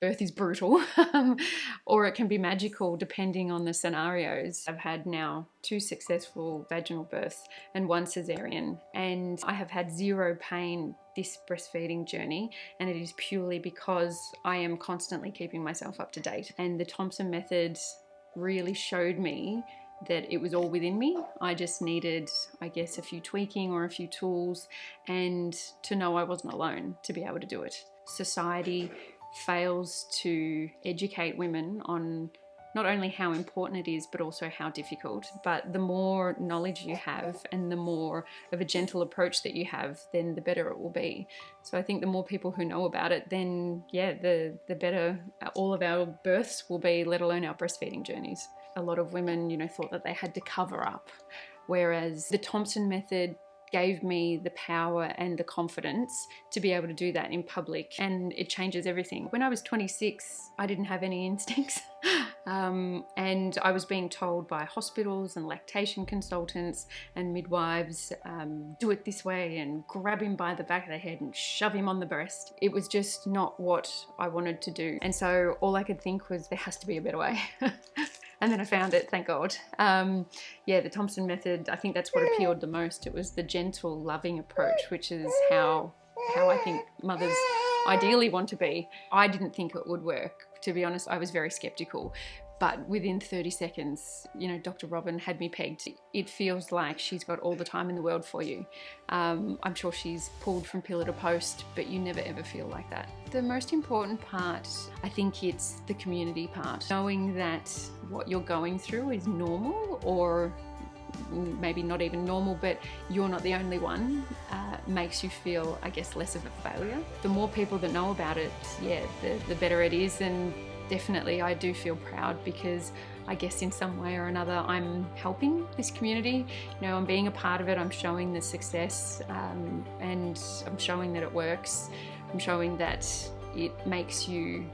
birth is brutal um, or it can be magical depending on the scenarios. I've had now two successful vaginal births and one cesarean and I have had zero pain this breastfeeding journey and it is purely because I am constantly keeping myself up to date and the Thompson method really showed me that it was all within me. I just needed, I guess, a few tweaking or a few tools and to know I wasn't alone to be able to do it. Society fails to educate women on not only how important it is, but also how difficult. But the more knowledge you have and the more of a gentle approach that you have, then the better it will be. So I think the more people who know about it, then yeah, the, the better all of our births will be, let alone our breastfeeding journeys. A lot of women, you know, thought that they had to cover up. Whereas the Thompson method gave me the power and the confidence to be able to do that in public and it changes everything. When I was 26, I didn't have any instincts. um, and I was being told by hospitals and lactation consultants and midwives, um, do it this way and grab him by the back of the head and shove him on the breast. It was just not what I wanted to do. And so all I could think was there has to be a better way. and then I found it, thank God. Um, yeah, the Thompson method, I think that's what appealed the most. It was the gentle, loving approach, which is how, how I think mothers ideally want to be. I didn't think it would work. To be honest, I was very skeptical. But within 30 seconds, you know, Dr. Robyn had me pegged. It feels like she's got all the time in the world for you. Um, I'm sure she's pulled from pillar to post, but you never ever feel like that. The most important part, I think it's the community part. Knowing that what you're going through is normal or maybe not even normal, but you're not the only one, uh, makes you feel, I guess, less of a failure. The more people that know about it, yeah, the, the better it is. And definitely I do feel proud because I guess in some way or another I'm helping this community. You know, I'm being a part of it, I'm showing the success um, and I'm showing that it works. I'm showing that it makes you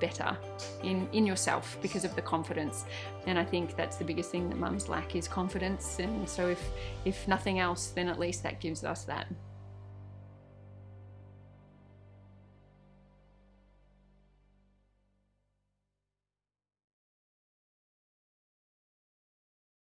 better in, in yourself because of the confidence. And I think that's the biggest thing that mums lack is confidence. And so if, if nothing else, then at least that gives us that.